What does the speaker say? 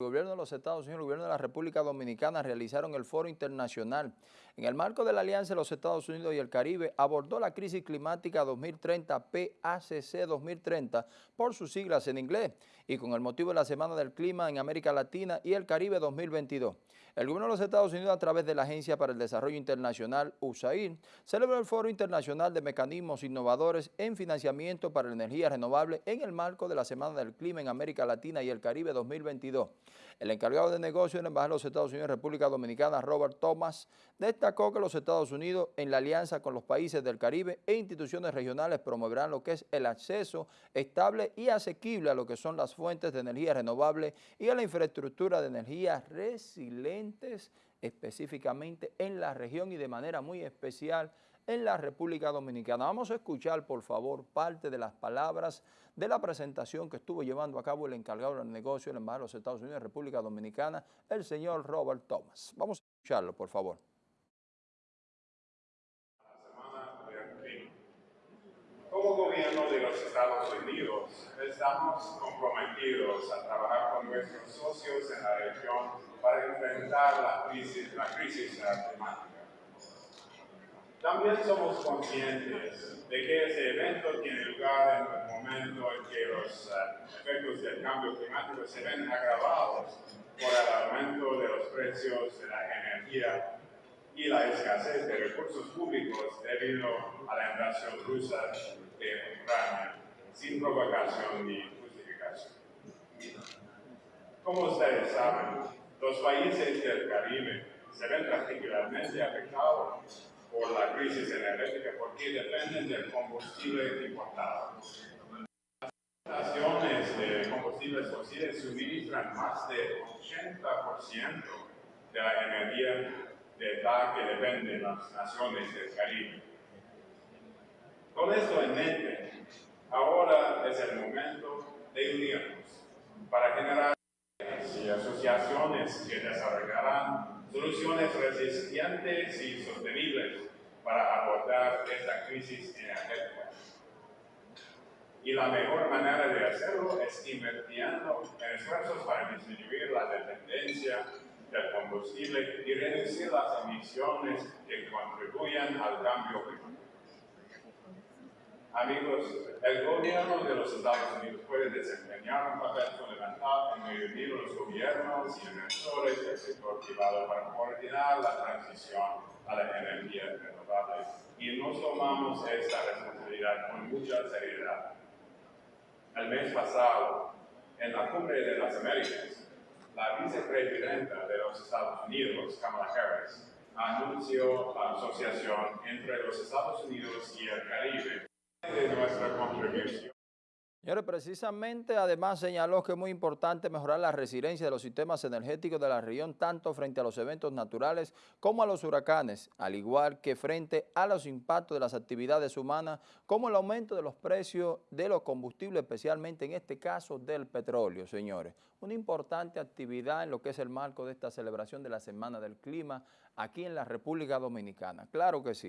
El gobierno de los Estados Unidos y el gobierno de la República Dominicana realizaron el foro internacional. En el marco de la Alianza de los Estados Unidos y el Caribe, abordó la crisis climática 2030, PACC 2030, por sus siglas en inglés, y con el motivo de la Semana del Clima en América Latina y el Caribe 2022. El gobierno de los Estados Unidos, a través de la Agencia para el Desarrollo Internacional, USAID, celebró el Foro Internacional de Mecanismos Innovadores en Financiamiento para la Energía Renovable en el marco de la Semana del Clima en América Latina y el Caribe 2022. El encargado de negocio en la Embajada de los Estados Unidos en República Dominicana, Robert Thomas, destacó que los Estados Unidos, en la alianza con los países del Caribe e instituciones regionales, promoverán lo que es el acceso estable y asequible a lo que son las fuentes de energía renovable y a la infraestructura de energía resilientes, específicamente en la región y de manera muy especial en la República Dominicana. Vamos a escuchar, por favor, parte de las palabras de la presentación que estuvo llevando a cabo el encargado del negocio en Embajada de los Estados Unidos de República Dominicana, el señor Robert Thomas. Vamos a escucharlo, por favor. Como gobierno de los Estados Unidos, estamos comprometidos a trabajar con nuestros socios en la región para enfrentar la crisis, la crisis climática. También somos conscientes de que ese evento tiene lugar en el momento en que los uh, efectos del cambio climático se ven agravados por el aumento de los precios de la energía y la escasez de recursos públicos debido a la invasión rusa de Ucrania, sin provocación ni justificación. Como ustedes saben, los países del Caribe se ven particularmente afectados por la crisis energética porque dependen del combustible importado. Las estaciones de combustibles fósiles suministran más del 80% de la energía de la que dependen las naciones del Caribe. Con esto en mente, ahora es el momento de unirnos para generar y asociaciones que desarrollarán soluciones resistentes y sostenibles para abordar esta crisis energética. Y la mejor manera de hacerlo es invirtiendo en esfuerzos para disminuir la dependencia del combustible y reducir las emisiones que contribuyan al cambio. Amigos, el gobierno de los Estados Unidos puede desempeñar un papel fundamental en reunir los gobiernos y inversores del sector privado para coordinar la transición a la energía renovable y nos tomamos esta responsabilidad con mucha seriedad. El mes pasado, en la Cumbre de las Américas, la vicepresidenta de los Estados Unidos, Kamala Harris, anunció la asociación entre los Estados Unidos y el Caribe Señores, precisamente además señaló que es muy importante mejorar la resiliencia de los sistemas energéticos de la región, tanto frente a los eventos naturales como a los huracanes, al igual que frente a los impactos de las actividades humanas, como el aumento de los precios de los combustibles, especialmente en este caso del petróleo, señores. Una importante actividad en lo que es el marco de esta celebración de la Semana del Clima aquí en la República Dominicana. Claro que sí.